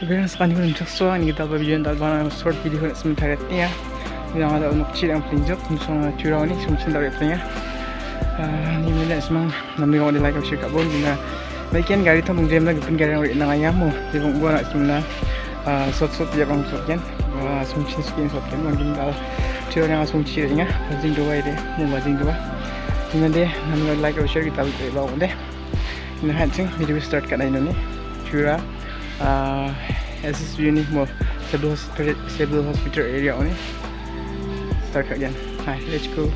Sebenarnya sekarang ni macam so ni kita video yang tak guna short video nak sementara ni ya. Yang ada untuk kecil yang jauh, musuh curau ni semua cinta dari punya. Ni mana semang nampak orang like share kat bon guna. Bagian gari tu mungkin lagi pun gari orang nak ayam mu. Jadi gua nak sebenarnya short short dia bang short kan. Semua cinta skin short kan. Mungkin dah curau yang semua cinta ni ya. Bazing dua ini, mu bazing dua. Ini dia nampak like share kita buat deh. Ini hancing video start kat ini ni. Curau uh, SSU ni mo Cebu Hospital, Cebu Hospital area ni start again hai let's go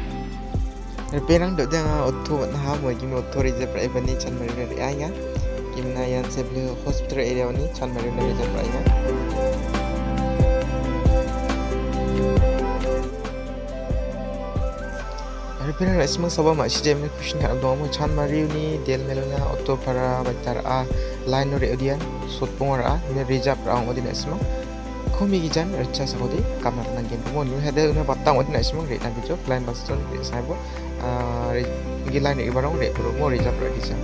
Perang dok jangan auto nah mo gimi auto reserve pra ibani chan mari ri aya gimna yan Cebu Hospital area ni chan mari ri reserve pra aya Perang rak semua sabah mak sijai mana kushin kat abdong mo chan mari ni del melona auto para bacar a line ri odian sotpongra ne rijap raung odi nasmo khumi gi jan rcha sabodi kamna na gen bo nu hede une batta odi nasmo re ta bicho line bas ton re saibo a gi line ibarong re pro mo rijap ra kisa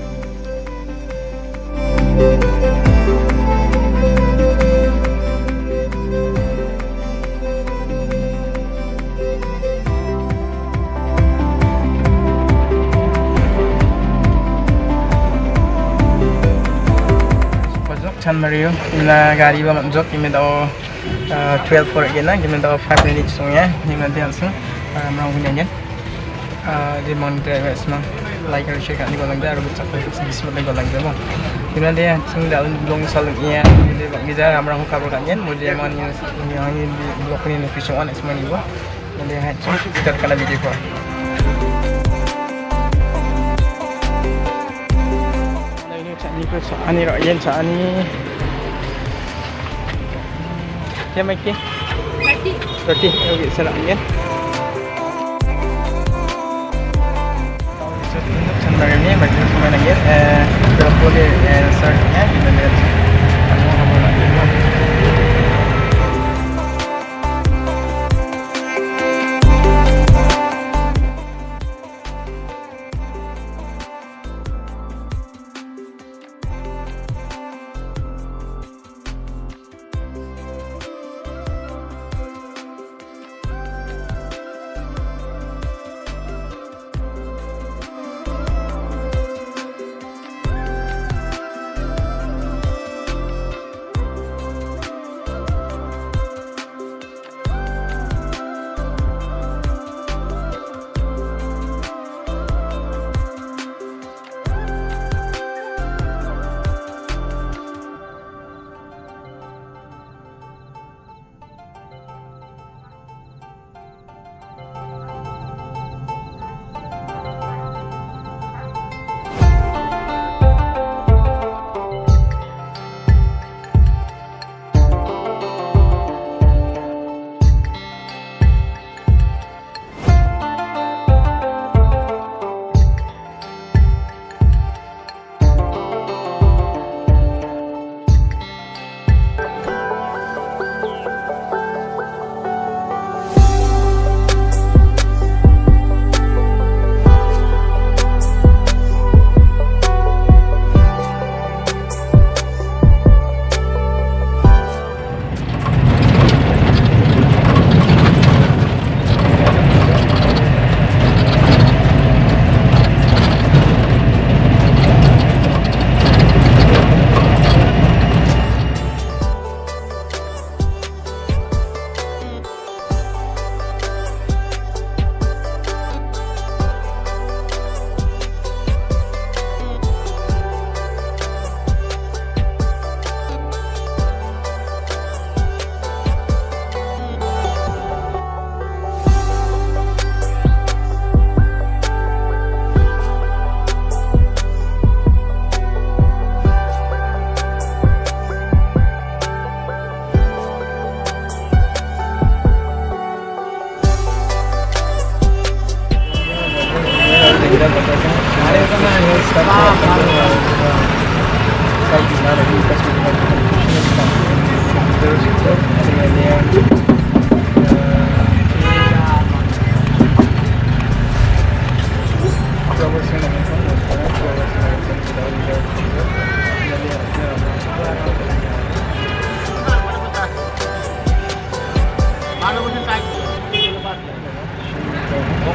semang, like and share kat ni golang dah, rubut capai segi semua ni golang dah mo. Ime dia song dah long salung iya, jadi bak bisa marang cover kat yan, mo dia mon yang yang ini blok ni location one semua ni bo. Jadi hai song kita kena video ko. ni ko sa ani ro yen sa ani Kaya may ki? 30 30, okay, sa lang yan So, tundok sa mga niya, mag-tundok sa mga yan Pero po di, start niya, ginalit Ano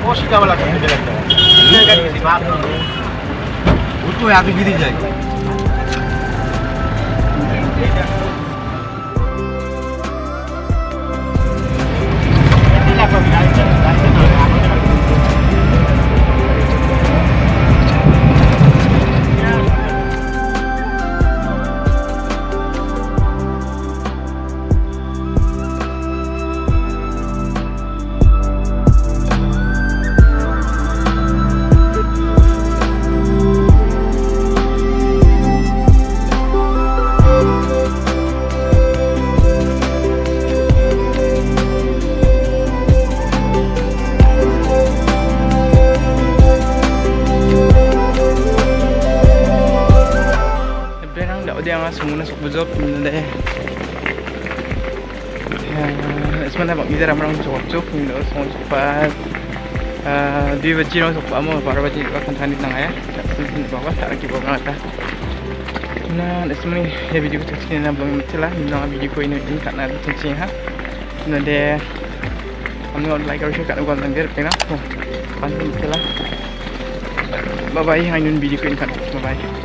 Música o la que se quiera. ও তো আগে বেরিয়ে যায় Berang dak dia ngas semua sok bujok minda deh. Sebenarnya bak bizar amrang sok sok minda sok cepat. Dua baju orang sok amu para baju akan tani tengah ya. Tak bawa tak lagi bawa mata. Nah, sebenarnya ya video tu sini nak belum mesti lah. Minda video ini ini tak nak cincin ha. Deh. Kami nak like share kat gua langgar pena. Pantai mesti lah. Bye bye, hainun video ini kan. Bye bye.